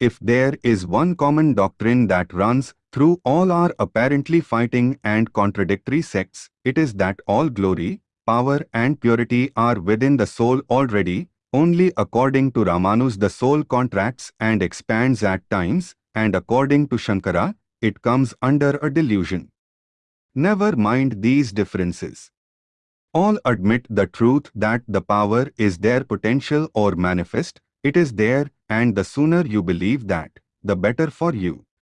If there is one common doctrine that runs through all our apparently fighting and contradictory sects, it is that all glory, power and purity are within the soul already, only according to Ramanuja the soul contracts and expands at times, and according to Shankara, it comes under a delusion. Never mind these differences. All admit the truth that the power is there potential or manifest, it is there, and the sooner you believe that, the better for you.